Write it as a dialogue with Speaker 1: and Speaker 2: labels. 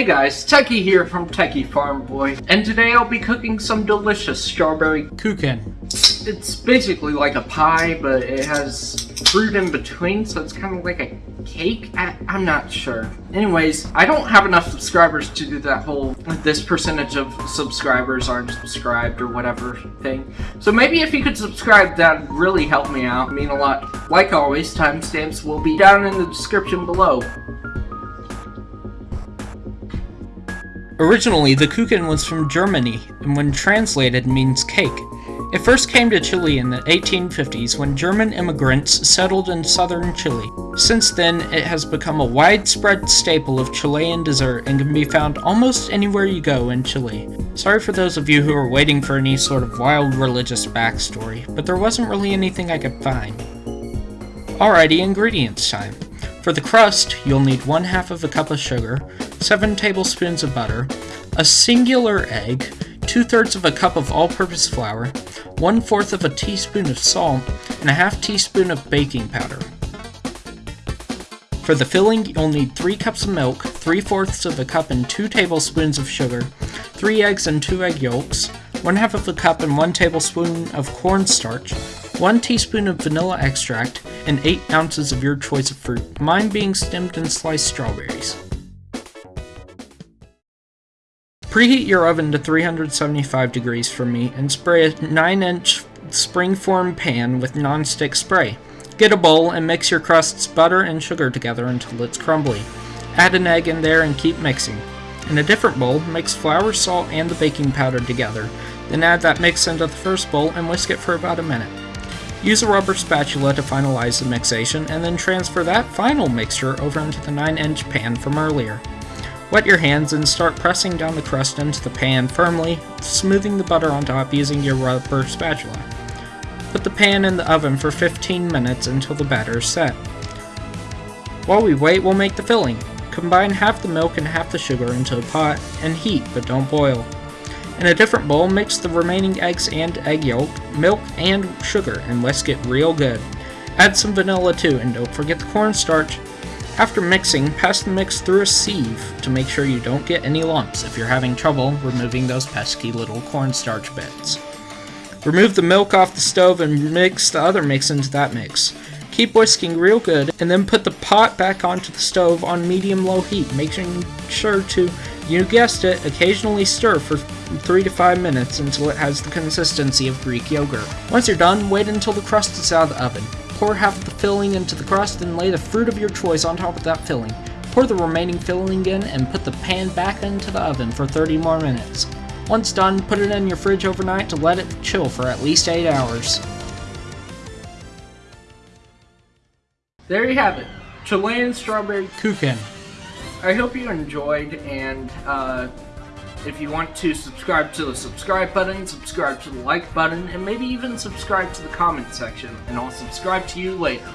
Speaker 1: Hey guys, Techie here from Techie Farm Boy, and today I'll be cooking some delicious strawberry
Speaker 2: Kuchen.
Speaker 1: It's basically like a pie, but it has fruit in between, so it's kind of like a cake? I, am not sure. Anyways, I don't have enough subscribers to do that whole, this percentage of subscribers aren't subscribed or whatever thing. So maybe if you could subscribe, that'd really help me out, mean a lot. Like always, timestamps will be down in the description below.
Speaker 2: Originally, the Kuchen was from Germany, and when translated means cake. It first came to Chile in the 1850s when German immigrants settled in southern Chile. Since then, it has become a widespread staple of Chilean dessert and can be found almost anywhere you go in Chile. Sorry for those of you who are waiting for any sort of wild religious backstory, but there wasn't really anything I could find. Alrighty, ingredients time. For the crust, you'll need one half of a cup of sugar, 7 tablespoons of butter, a singular egg, 2 thirds of a cup of all purpose flour, 1 fourth of a teaspoon of salt, and a half teaspoon of baking powder. For the filling, you'll need 3 cups of milk, 3 fourths of a cup and 2 tablespoons of sugar, 3 eggs and 2 egg yolks, 1 half of a cup and 1 tablespoon of cornstarch, 1 teaspoon of vanilla extract, and 8 ounces of your choice of fruit, mine being stemmed and sliced strawberries. Preheat your oven to 375 degrees for me and spray a 9 inch springform pan with non-stick spray. Get a bowl and mix your crusts, butter, and sugar together until it's crumbly. Add an egg in there and keep mixing. In a different bowl, mix flour, salt, and the baking powder together. Then add that mix into the first bowl and whisk it for about a minute. Use a rubber spatula to finalize the mixation, and then transfer that final mixture over into the 9 inch pan from earlier. Wet your hands and start pressing down the crust into the pan firmly, smoothing the butter on top using your rubber spatula. Put the pan in the oven for 15 minutes until the batter is set. While we wait, we'll make the filling. Combine half the milk and half the sugar into a pot and heat, but don't boil. In a different bowl, mix the remaining eggs and egg yolk, milk, and sugar and whisk it real good. Add some vanilla too, and don't forget the cornstarch. After mixing, pass the mix through a sieve to make sure you don't get any lumps if you're having trouble removing those pesky little cornstarch bits. Remove the milk off the stove and mix the other mix into that mix. Keep whisking real good, and then put the pot back onto the stove on medium-low heat, making sure to, you guessed it, occasionally stir for 3 to 5 minutes until it has the consistency of Greek yogurt. Once you're done, wait until the crust is out of the oven. Pour half the filling into the crust and lay the fruit of your choice on top of that filling. Pour the remaining filling in and put the pan back into the oven for 30 more minutes. Once done, put it in your fridge overnight to let it chill for at least 8 hours.
Speaker 1: There you have it. Chilean strawberry
Speaker 2: Kuchen.
Speaker 1: I hope you enjoyed, and uh, if you want to subscribe to the subscribe button, subscribe to the like button, and maybe even subscribe to the comment section, and I'll subscribe to you later.